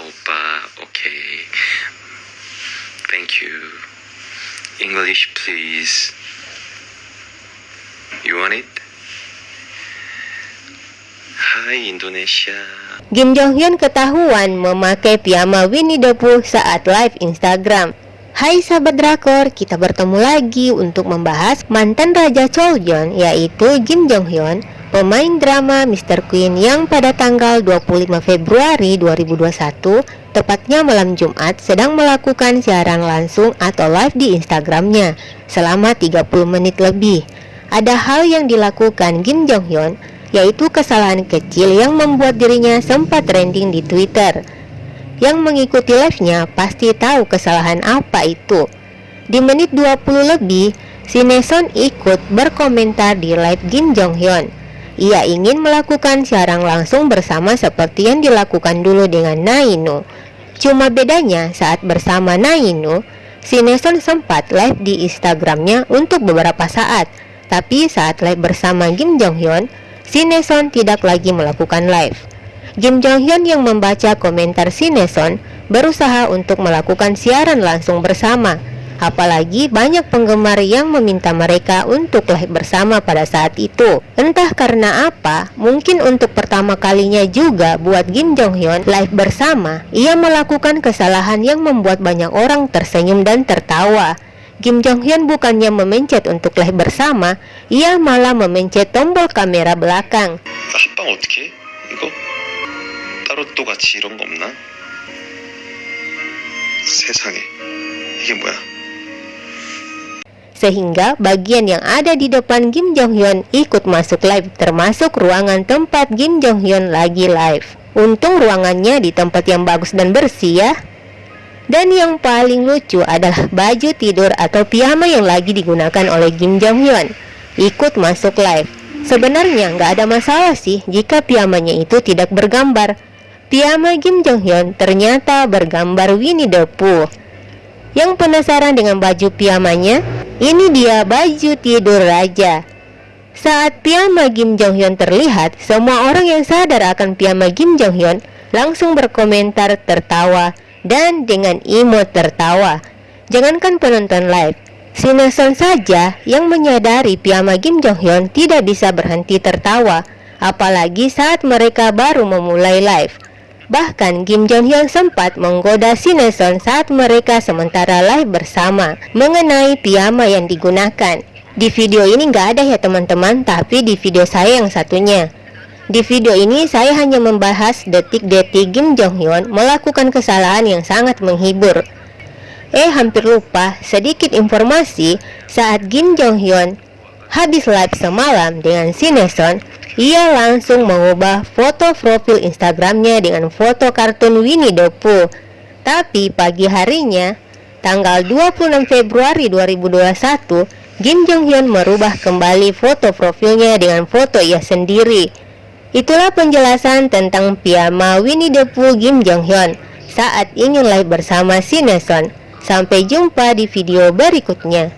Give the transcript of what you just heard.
오빠. Okay. Thank you. English, please. You want it? Hai Indonesia. Kim Jong Hyun ketahuan memakai piyama Winnie the Pooh saat live Instagram. Hai sahabat drakor, kita bertemu lagi untuk membahas mantan Raja Choljon yaitu Kim Jong Hyun, pemain drama Mr. Queen yang pada tanggal 25 Februari 2021, tepatnya malam Jumat, sedang melakukan siaran langsung atau live di Instagramnya selama 30 menit lebih. Ada hal yang dilakukan Kim Jong Hyun yaitu kesalahan kecil yang membuat dirinya sempat trending di Twitter. Yang mengikuti live-nya pasti tahu kesalahan apa itu. Di menit 20 lebih, si Neson ikut berkomentar di live Kim Jong Hyun. Ia ingin melakukan siaran langsung bersama seperti yang dilakukan dulu dengan Nainu. Cuma bedanya saat bersama Nainu, si Neson sempat live di Instagramnya untuk beberapa saat. Tapi saat live bersama Kim Jong Hyun, Sineson tidak lagi melakukan live. Kim Jong Hyun yang membaca komentar Sineson berusaha untuk melakukan siaran langsung bersama. Apalagi banyak penggemar yang meminta mereka untuk live bersama pada saat itu. Entah karena apa, mungkin untuk pertama kalinya juga buat Kim Jong Hyun live bersama, ia melakukan kesalahan yang membuat banyak orang tersenyum dan tertawa. Kim Jong Hyun bukannya memencet untuk live bersama, ia malah memencet tombol kamera belakang. 합방 어떻게? 해? 이거 따로 또 같이 이런 거 없나? 세상에 이게 뭐야? Sehingga bagian yang ada di depan Kim Jong Hyun ikut masuk live termasuk ruangan tempat Kim Jong Hyun lagi live. Untung ruangannya di tempat yang bagus dan bersih ya. Dan yang paling lucu adalah baju tidur atau piyama yang lagi digunakan oleh Kim Jong Hyun ikut masuk live. Sebenarnya nggak ada masalah sih jika piyamanya itu tidak bergambar. Piyama Kim Jong Hyun ternyata bergambar Winnie the Pooh. Yang penasaran dengan baju piyamanya? Ini dia baju tidur raja. Saat piyama Kim Jong Hyun terlihat, semua orang yang sadar akan piyama Kim Jong Hyun langsung berkomentar tertawa dan dengan imut tertawa. Jangankan penonton live, si Nelson saja yang menyadari piyama Kim Jong Hyun tidak bisa berhenti tertawa, apalagi saat mereka baru memulai live. Bahkan Kim Jong Hyun sempat menggoda si Nelson saat mereka sementara live bersama mengenai piyama yang digunakan. Di video ini nggak ada ya teman-teman, tapi di video saya yang satunya. Di video ini saya hanya membahas detik-detik Kim Jong Hyun melakukan kesalahan yang sangat menghibur. Eh hampir lupa sedikit informasi saat Kim Jong Hyun habis live semalam dengan Sineson, ia langsung mengubah foto profil Instagramnya dengan foto kartun Winnie the Pooh. Tapi pagi harinya, tanggal 26 Februari 2021, Kim Jong Hyun merubah kembali foto profilnya dengan foto ia sendiri. Itulah penjelasan tentang piyama Winnie the Pooh Kim Jong Hyun saat ingin live bersama si Neson. Sampai jumpa di video berikutnya.